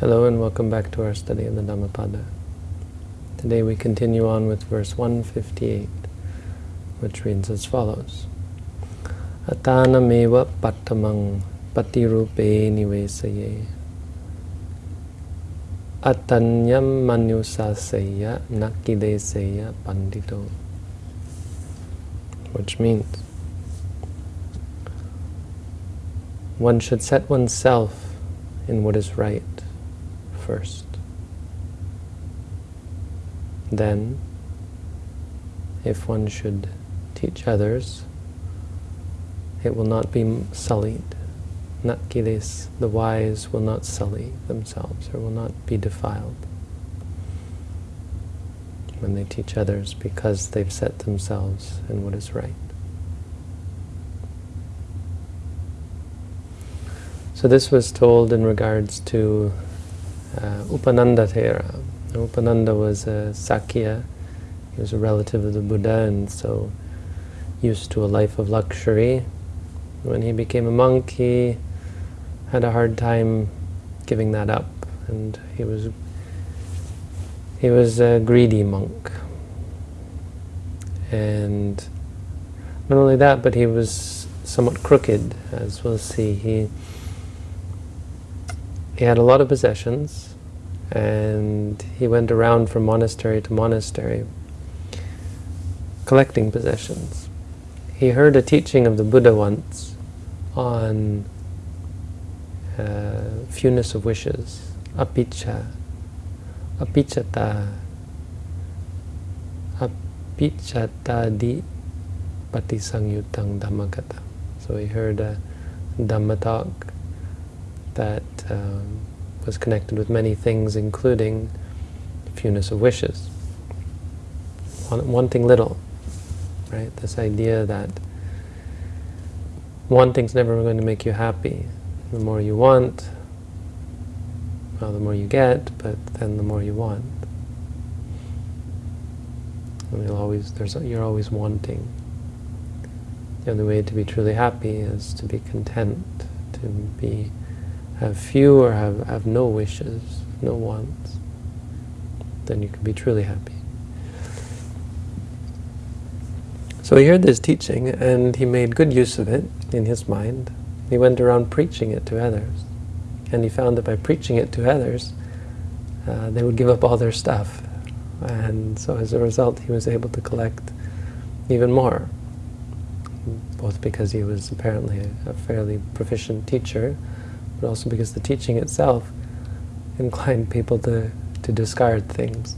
Hello and welcome back to our study of the Dhammapada. Today we continue on with verse 158, which reads as follows. Atanameva pattamang patirupe nivesaye Atanyam manusasaya nakideseya pandito Which means one should set oneself in what is right first. Then, if one should teach others, it will not be sullied. Natkiles, the wise will not sully themselves or will not be defiled when they teach others because they've set themselves in what is right. So this was told in regards to uh, Upananda Thera. Upananda was a Sakya, he was a relative of the Buddha and so used to a life of luxury. When he became a monk, he had a hard time giving that up and he was he was a greedy monk. And not only that, but he was somewhat crooked, as we'll see. He he had a lot of possessions and he went around from monastery to monastery collecting possessions. He heard a teaching of the Buddha once on uh, fewness of wishes, apicca, apiccata, apiccata di patisangyutang dhammagata. So he heard a Dhamma talk that um, was connected with many things, including fewness of wishes, wanting little, right? This idea that wanting's never going to make you happy. The more you want, well, the more you get, but then the more you want. And you'll always, there's, you're always wanting. The only way to be truly happy is to be content, to be have few or have, have no wishes, no wants, then you can be truly happy. So he heard this teaching and he made good use of it in his mind. He went around preaching it to others. And he found that by preaching it to others, uh, they would give up all their stuff. And so as a result, he was able to collect even more, both because he was apparently a, a fairly proficient teacher, but also because the teaching itself inclined people to, to discard things.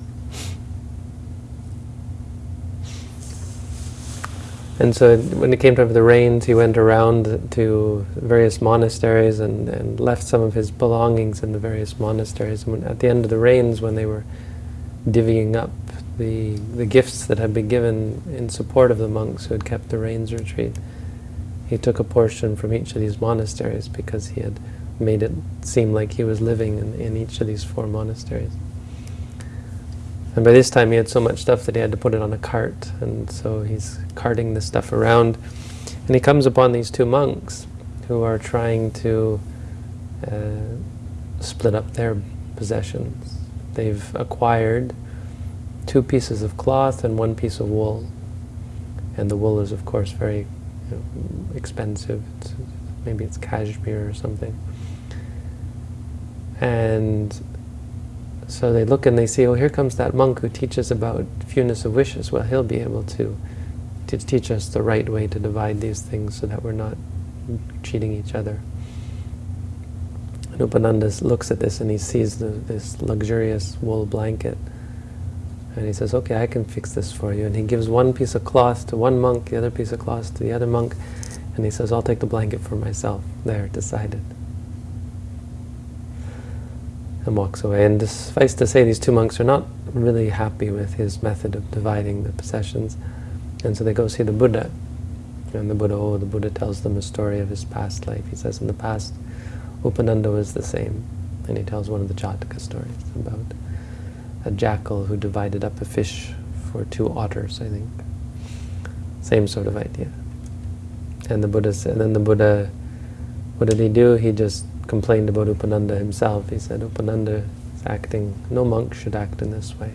And so when it came time for the rains, he went around to various monasteries and, and left some of his belongings in the various monasteries. And when, at the end of the rains, when they were divvying up the, the gifts that had been given in support of the monks who had kept the rains retreat, he took a portion from each of these monasteries because he had made it seem like he was living in, in each of these four monasteries. And by this time he had so much stuff that he had to put it on a cart, and so he's carting this stuff around. And he comes upon these two monks who are trying to uh, split up their possessions. They've acquired two pieces of cloth and one piece of wool. And the wool is, of course, very you know, expensive. It's, maybe it's cashmere or something. And so they look and they see, oh, here comes that monk who teaches about fewness of wishes. Well, he'll be able to, to teach us the right way to divide these things so that we're not cheating each other. And Upananda looks at this and he sees the, this luxurious wool blanket. And he says, okay, I can fix this for you. And he gives one piece of cloth to one monk, the other piece of cloth to the other monk. And he says, I'll take the blanket for myself. There, decided and walks away. And suffice to say, these two monks are not really happy with his method of dividing the possessions. And so they go see the Buddha. And the Buddha, oh, the Buddha tells them a story of his past life. He says in the past, Upananda was the same. And he tells one of the Jataka stories about a jackal who divided up a fish for two otters, I think. Same sort of idea. And the Buddha said, then the Buddha, what did he do? He just complained about Upananda himself. He said Upananda is acting, no monk should act in this way.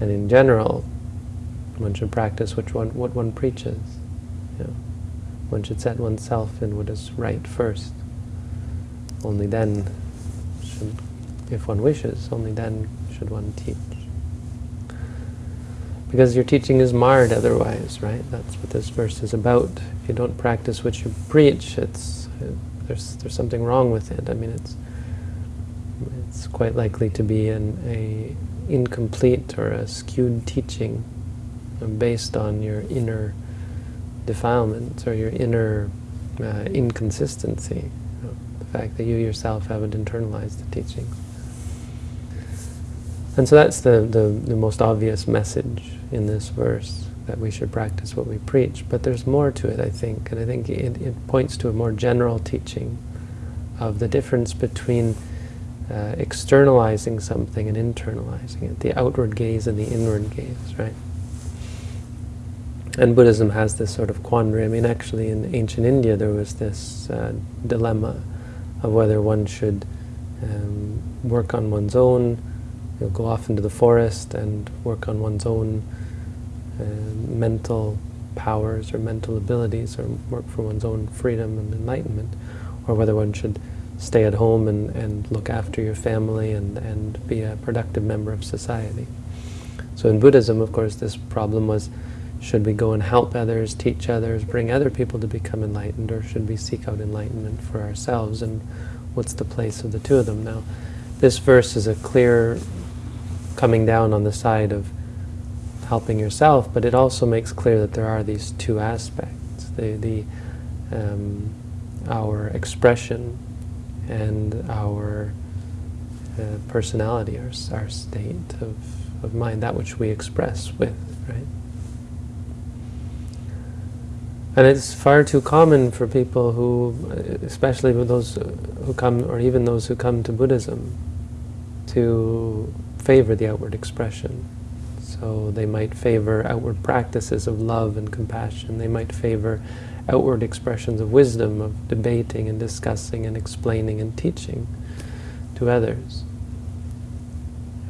And in general, one should practice which one, what one preaches. You know, one should set oneself in what is right first. Only then should, if one wishes, only then should one teach. Because your teaching is marred otherwise, right? That's what this verse is about. If you don't practice what you preach, it's there's there's something wrong with it. I mean, it's it's quite likely to be an a incomplete or a skewed teaching based on your inner defilements or your inner uh, inconsistency, you know, the fact that you yourself haven't internalized the teaching. And so that's the, the, the most obvious message in this verse, that we should practice what we preach. But there's more to it, I think, and I think it, it points to a more general teaching of the difference between uh, externalizing something and internalizing it, the outward gaze and the inward gaze, right? And Buddhism has this sort of quandary. I mean, actually, in ancient India, there was this uh, dilemma of whether one should um, work on one's own, you know, go off into the forest and work on one's own uh, mental powers or mental abilities, or work for one's own freedom and enlightenment, or whether one should stay at home and, and look after your family and, and be a productive member of society. So in Buddhism, of course, this problem was, should we go and help others, teach others, bring other people to become enlightened, or should we seek out enlightenment for ourselves, and what's the place of the two of them? Now, this verse is a clear coming down on the side of helping yourself, but it also makes clear that there are these two aspects, the, the um, our expression and our uh, personality, our, our state of, of mind, that which we express with, right? And it's far too common for people who, especially with those who come, or even those who come to Buddhism, to favor the outward expression. So they might favor outward practices of love and compassion. They might favor outward expressions of wisdom, of debating and discussing and explaining and teaching to others.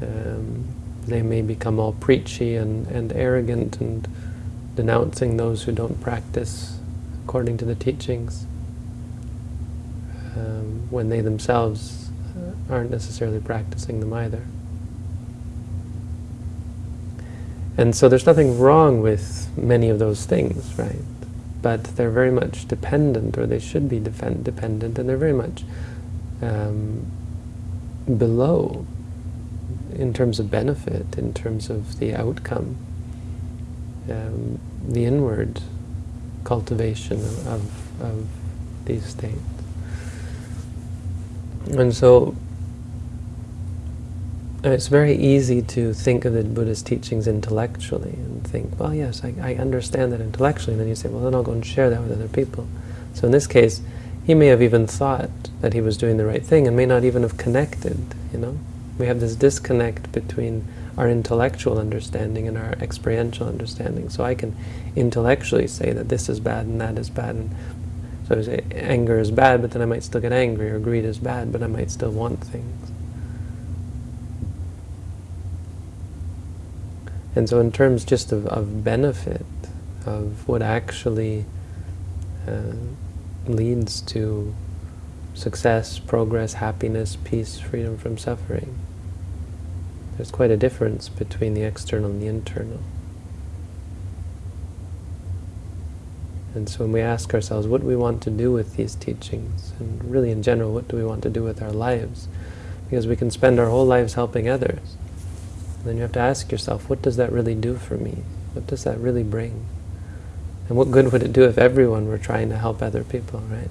Um, they may become all preachy and, and arrogant and denouncing those who don't practice according to the teachings um, when they themselves uh, aren't necessarily practicing them either. And so there's nothing wrong with many of those things, right? But they're very much dependent, or they should be dependent, and they're very much um, below in terms of benefit, in terms of the outcome, um, the inward cultivation of, of these states. And so it's very easy to think of the Buddha's teachings intellectually and think, well, yes, I, I, understand that intellectually. And then you say, well, then I'll go and share that with other people. So in this case, he may have even thought that he was doing the right thing and may not even have connected, you know? We have this disconnect between our intellectual understanding and our experiential understanding. So I can intellectually say that this is bad and that is bad. And so I say anger is bad, but then I might still get angry, or greed is bad, but I might still want things. And so in terms just of, of benefit, of what actually uh, leads to success, progress, happiness, peace, freedom from suffering, there's quite a difference between the external and the internal. And so when we ask ourselves, what do we want to do with these teachings? And really in general, what do we want to do with our lives? Because we can spend our whole lives helping others. Then you have to ask yourself, what does that really do for me? What does that really bring? And what good would it do if everyone were trying to help other people, right?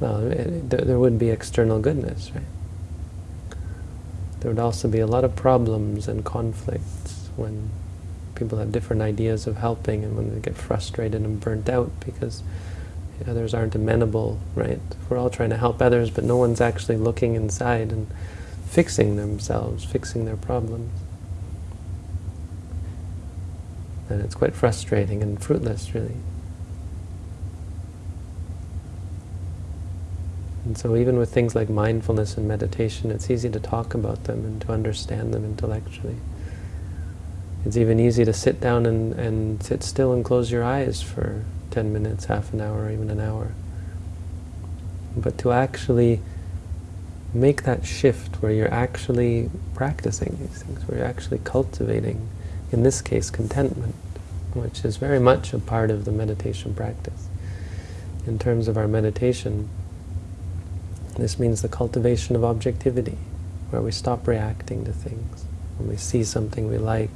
Well, it, there, there would be external goodness, right? There would also be a lot of problems and conflicts when people have different ideas of helping and when they get frustrated and burnt out because others aren't amenable, right? We're all trying to help others, but no one's actually looking inside and fixing themselves, fixing their problems. And it's quite frustrating and fruitless, really. And so even with things like mindfulness and meditation, it's easy to talk about them and to understand them intellectually. It's even easy to sit down and, and sit still and close your eyes for 10 minutes, half an hour, even an hour. But to actually make that shift where you're actually practicing these things, where you're actually cultivating, in this case, contentment, which is very much a part of the meditation practice. In terms of our meditation, this means the cultivation of objectivity, where we stop reacting to things. When we see something we like,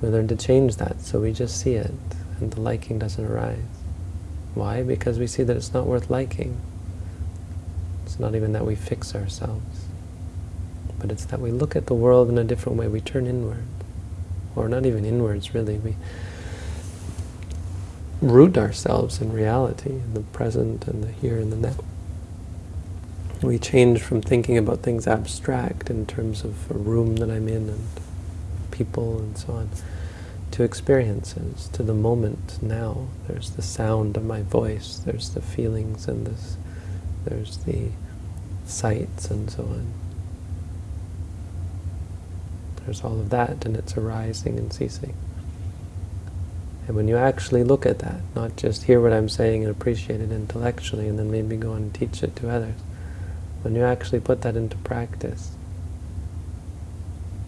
we learn to change that, so we just see it, and the liking doesn't arise. Why? Because we see that it's not worth liking. Not even that we fix ourselves, but it's that we look at the world in a different way. We turn inward, or not even inwards, really. We root ourselves in reality, in the present and the here and the now. We change from thinking about things abstract in terms of a room that I'm in and people and so on, to experiences, to the moment now. There's the sound of my voice, there's the feelings and this, there's the sights and so on. There's all of that and it's arising and ceasing. And when you actually look at that, not just hear what I'm saying and appreciate it intellectually and then maybe go on and teach it to others, when you actually put that into practice,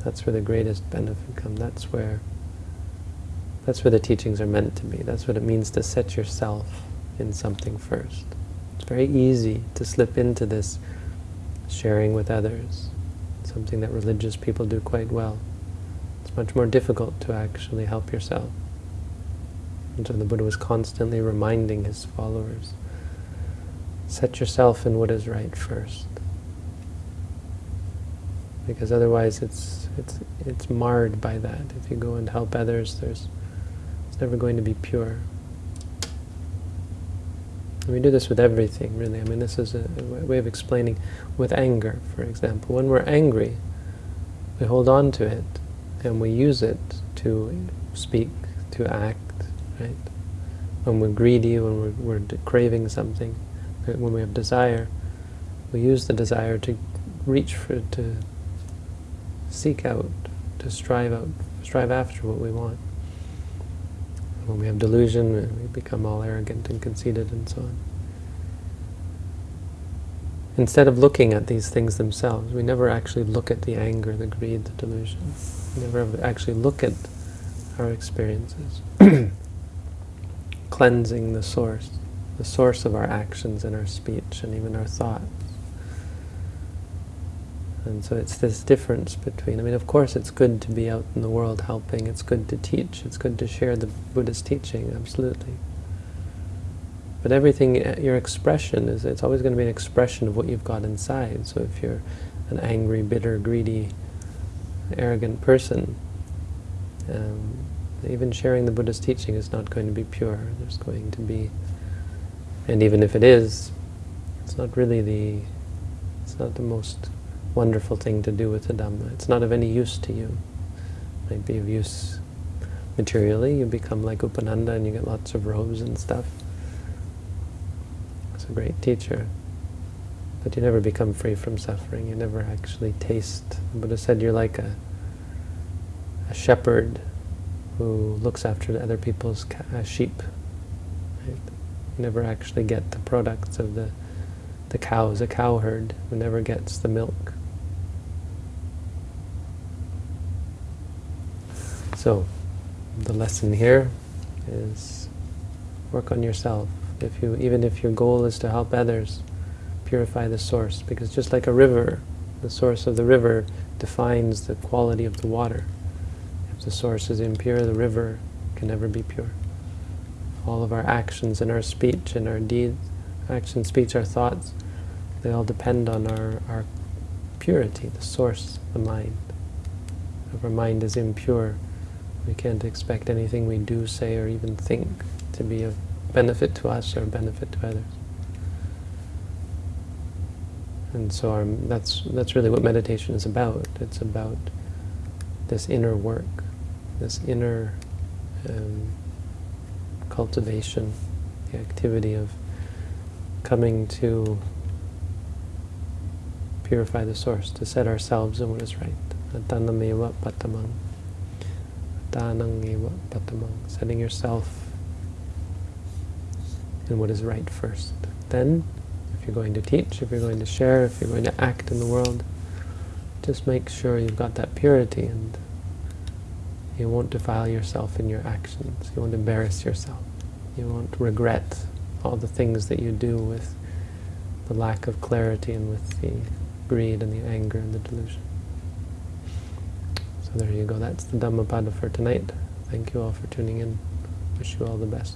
that's where the greatest benefit comes. That's where that's where the teachings are meant to be. That's what it means to set yourself in something first. It's very easy to slip into this sharing with others, something that religious people do quite well. It's much more difficult to actually help yourself. And so the Buddha was constantly reminding his followers, set yourself in what is right first. Because otherwise it's, it's, it's marred by that. If you go and help others, there's it's never going to be pure. We do this with everything, really. I mean, this is a, a way of explaining with anger, for example. When we're angry, we hold on to it, and we use it to speak, to act, right? When we're greedy, when we're, we're craving something, uh, when we have desire, we use the desire to reach for, to seek out, to strive out, strive after what we want. When we have delusion, we become all arrogant and conceited and so on. Instead of looking at these things themselves, we never actually look at the anger, the greed, the delusion. We never actually look at our experiences. Cleansing the source, the source of our actions and our speech and even our thoughts. And so it's this difference between, I mean, of course it's good to be out in the world helping, it's good to teach, it's good to share the Buddha's teaching, absolutely. But everything, uh, your expression, is it's always going to be an expression of what you've got inside. So if you're an angry, bitter, greedy, arrogant person, um, even sharing the Buddha's teaching is not going to be pure. There's going to be, and even if it is, it's not really the, it's not the most wonderful thing to do with the Dhamma. It's not of any use to you. It might be of use materially. You become like Upananda and you get lots of robes and stuff. It's a great teacher. But you never become free from suffering. You never actually taste. The Buddha said you're like a, a shepherd who looks after other people's uh, sheep. Right? You never actually get the products of the the cows, a cowherd who never gets the milk. So, the lesson here is work on yourself. If you, even if your goal is to help others, purify the source. Because just like a river, the source of the river defines the quality of the water. If the source is impure, the river can never be pure. All of our actions and our speech and our deeds, action, speech, our thoughts, they all depend on our, our purity, the source, the mind. If our mind is impure, we can't expect anything we do, say, or even think to be of benefit to us or benefit to others. And so our, that's, that's really what meditation is about. It's about this inner work, this inner um, cultivation, the activity of coming to purify the source, to set ourselves in what is right. Atanameva patamang. Patamang. Setting yourself in what is right first. Then, if you're going to teach, if you're going to share, if you're going to act in the world, just make sure you've got that purity and you won't defile yourself in your actions. You won't embarrass yourself. You won't regret all the things that you do with the lack of clarity and with the greed and the anger and the delusion. So there you go. That's the Dhammapada for tonight. Thank you all for tuning in. Wish you all the best.